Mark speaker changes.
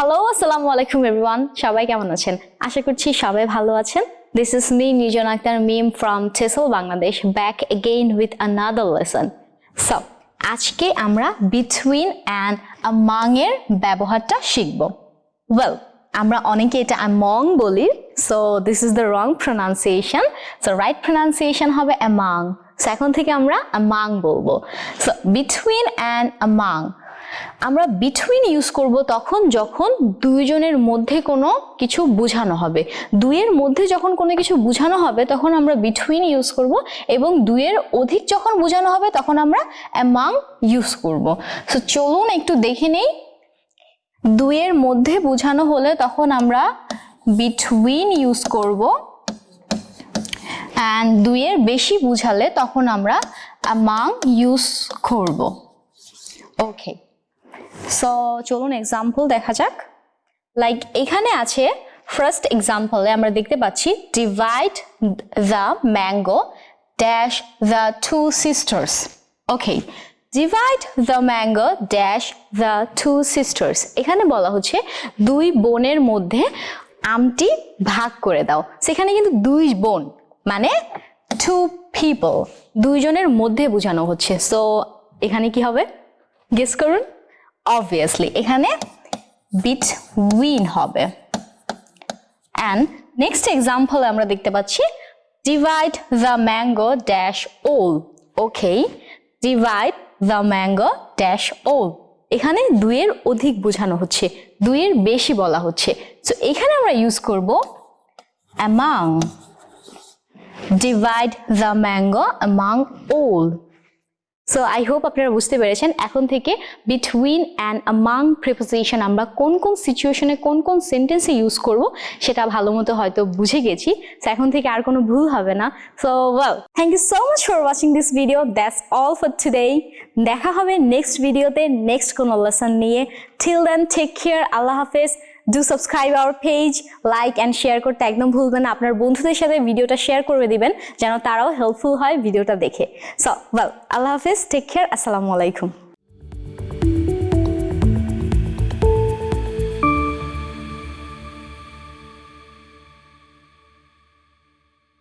Speaker 1: Hello আসসালামু আলাইকুম everyone সবাই কেমন আছেন? আশা করছি সবাই ভালো আছেন। This is me Nijon Akter Mim from TESL Bangladesh back again with another lesson so আজকে আমরা বিটুইন অ্যান্ড আমাং এর ব্যবহারটা শিখব। ওয়েল আমরা অনেকে এটা অ্যামং বলি। So this is the wrong pronunciation so right pronunciation হবে অ্যামাং সো এখন থেকে আমরা অ্যামাং বলব। সো বিটুইন অ্যান্ড অ্যামাং আমরা বিটুইন ইউজ করব তখন যখন দুইজনের মধ্যে কোনো কিছু বোঝানো হবে। দুইয়ের মধ্যে যখন কোনো কিছু বোঝানো হবে, তখন আমরা বিটুইন ইউজ করব এবং দুইয়ের অধিক যখন বোঝানো হবে, তখন আমরা অ্যামাং ইউজ করব। সো চলুন একটু দেখে নেই। দুইয়ের মধ্যে বোঝানো হলে তখন আমরা বিটুইন ইউজ করব অ্যান্ড দুইয়ের বেশি বুঝালে তখন আমরা অ্যামাং ইউজ করব। ওকে সো চলুন এক্সাম্পল দেখা যাক। লাইক এখানে আছে ফার্স্ট এক্সাম্পলে আমরা দেখতে পাচ্ছি divide the mango dash the two sisters okay divide the mango dash the two sisters এখানে বলা হচ্ছে দুই বোনের মধ্যে আমটি ভাগ করে দাও। সেখানে কিন্তু দুই বোন মানে টু পিপল দুইজনের মধ্যে বোঝানো হচ্ছে। সো এখানে কি হবে? গেস করুন। অবভিয়াসলি এখানে বিটউইন হবে। অ্যান্ড নেক্সট এক্সাম্পল আমরা দেখতে পাচ্ছি divide the mango dash all okay divide the mango dash all এখানে দুইয়ের অধিক বোঝানো হচ্ছে, দুইয়ের বেশি বলা হচ্ছে। সো এখানে আমরা ইউজ করব among divide the mango among all so I hope আপনারা বুঝতে পেরেছেন। এখন থেকে বিটুইন অ্যান্ড আমাং প্রিপোজিশন আমরা কোন কোন সিচুয়েশনে কোন কোন সেন্টেন্সে ইউজ করব, সেটা ভালো মতো হয়তো বুঝে গেছি। সো এখন থেকে আর কোনো ভুল হবে না। So well thank you so much for watching this video that's all for today দেখা হবে নেক্সট ভিডিওতে নেক্সট কোনো লেসন নিয়ে। টিল দেন টেক কেয়ার আল্লাহ হাফেজ। Do subscribe our page like and share করতে একদম ভুলবেন না। আপনার বন্ধুদের সাথে ভিডিওটা শেয়ার করে দিবেন, যেন তারাও হেল্পফুল হয় ভিডিওটা দেখে। সো ওয়েল আল্লাহ হাফিজ টেক কেয়ার আসসালামু আলাইকুম।